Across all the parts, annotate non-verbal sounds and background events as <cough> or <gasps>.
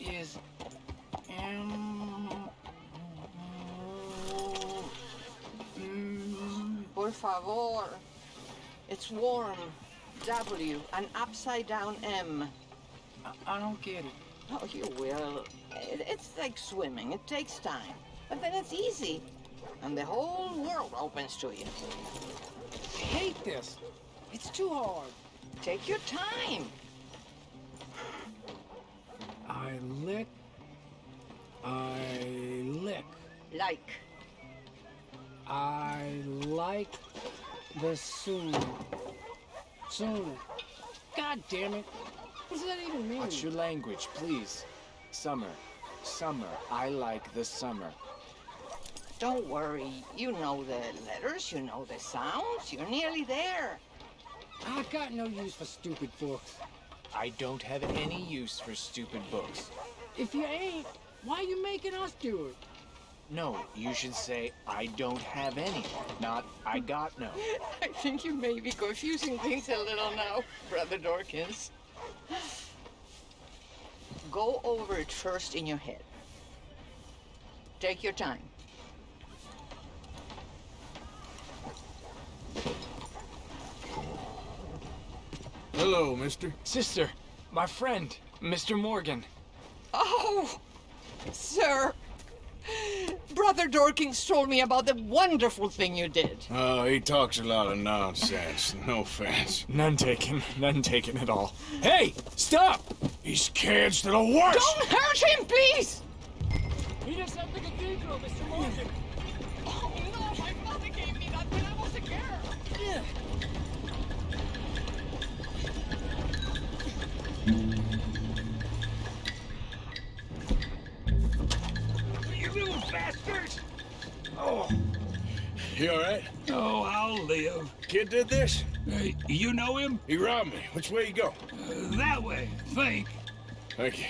Is M. Por favor. It's warm. W, an upside down M. I, I don't get it. Oh, you will. It, it's like swimming. It takes time. But then it's easy. And the whole world opens to you. I hate this. It's too hard. Take your time. I lick. I lick. Like. I like the soon. Soon. God damn it. What does that even mean? Watch your language, please. Summer. Summer. I like the summer. Don't worry. You know the letters, you know the sounds. You're nearly there. I've got no use for stupid books. I don't have any use for stupid books. If you ain't, why you making us do it? No, you should say, I don't have any, not I got no. <laughs> I think you may be confusing things a little now, Brother Dorkins. Go over it first in your head. Take your time. Hello, mister. Sister, my friend, Mr. Morgan. Oh, sir. Brother Dorkins told me about the wonderful thing you did. Oh, he talks a lot of nonsense. <laughs> No offense. None taken, none taken at all. Hey, stop! He's kids to the worst! Don't hurt him, please! Meet us at the cathedral, Mr. Morgan. Oh, You little bastards! Oh. You alright? Oh, I'll live. Kid did this? Uh, you know him? He robbed me. Which way you go? Uh, that way, think. Thank you.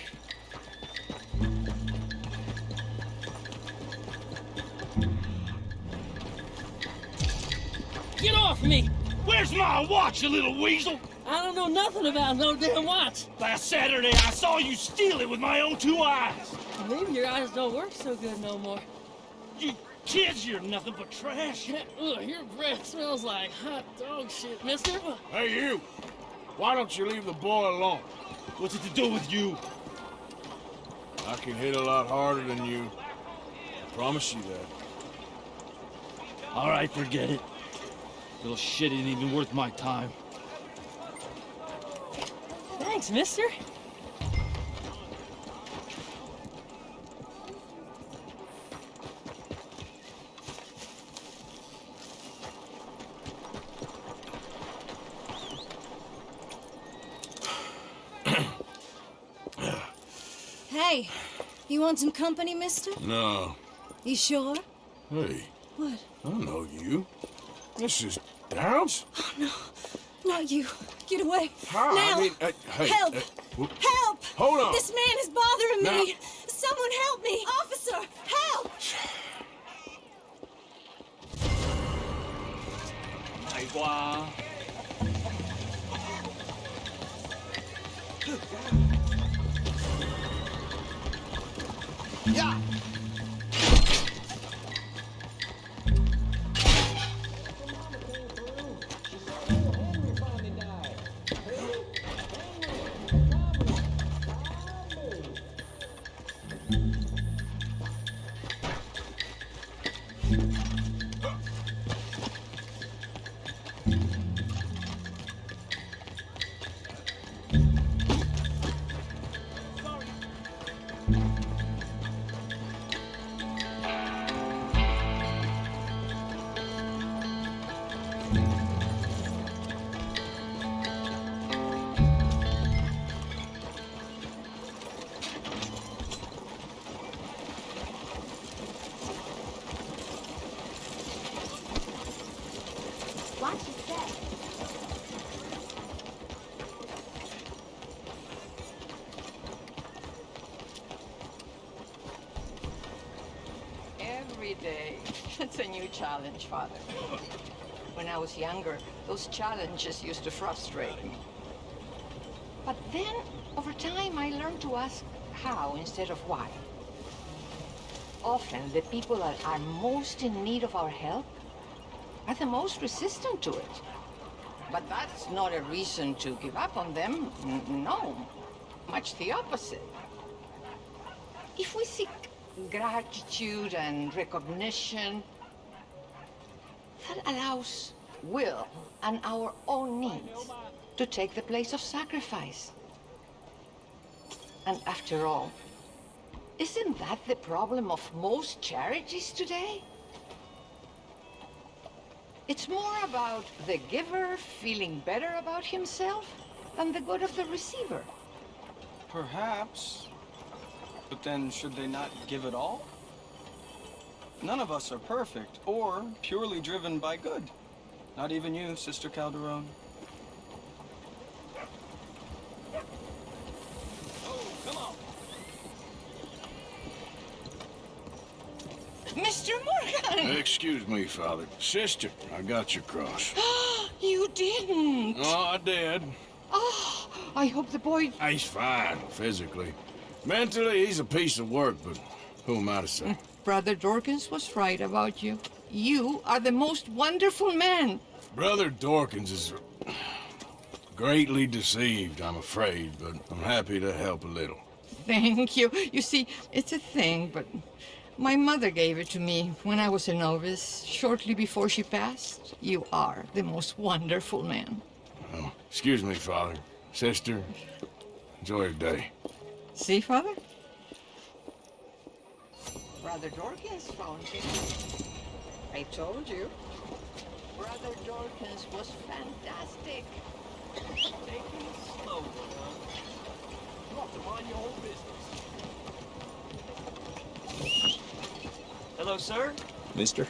Get off me! Where's my watch, you little weasel? I don't know nothing about no damn watch. Last Saturday, I saw you steal it with my own two eyes. Maybe your eyes don't work so good no more. You kids, you're nothing but trash. Ugh, your breath smells like hot dog shit, mister. Hey, you! Why don't you leave the boy alone? What's it to do with you? I can hit a lot harder than you. I promise you that. All right, forget it. Little shit ain't even worth my time. Thanks, mister. <clears throat> Hey, you want some company, mister? No. You sure? Hey, What? I don't know you. This is Downes? Oh, no. Not you. Get away. How? Now. I mean, uh, hey, Help! uh. Help! Hold on. This man is bothering Now- me. Someone help me. Officer, help! Yeah. Watch <laughs> It's a new challenge, Father. When I was younger, those challenges used to frustrate me. But then, over time, I learned to ask, how instead of why. Often, the people that are most in need of our help are the most resistant to it. But that's not a reason to give up on them. No, much the opposite. If we seek gratitude and recognition, that allows will and our own needs to take the place of sacrifice. And after all, isn't that the problem of most charities today? It's more about the giver feeling better about himself than the good of the receiver. Perhaps. But then, should they not give it all? None of us are perfect or purely driven by good. Not even you, Sister Calderon. Mr. Morgan! Excuse me, Father. Sister, I got your cross. <gasps> you didn't! Oh, I did. Oh, I hope the boy. He's fine, physically. Mentally, he's a piece of work, but who am I to say? Mm, Brother Dorkins was right about you. You are the most wonderful man. Brother Dorkins is greatly deceived, I'm afraid, but I'm happy to help a little. Thank you. You see, it's a thing, but my mother gave it to me when I was a novice, shortly before she passed. You are the most wonderful man. Oh, excuse me, Father. Sister, enjoy your day. See, Father? Brother Dorkins found him. I told you. Brother Dorkins was fantastic. Take it slow, You have to mind your own business. Hello, sir. Mister?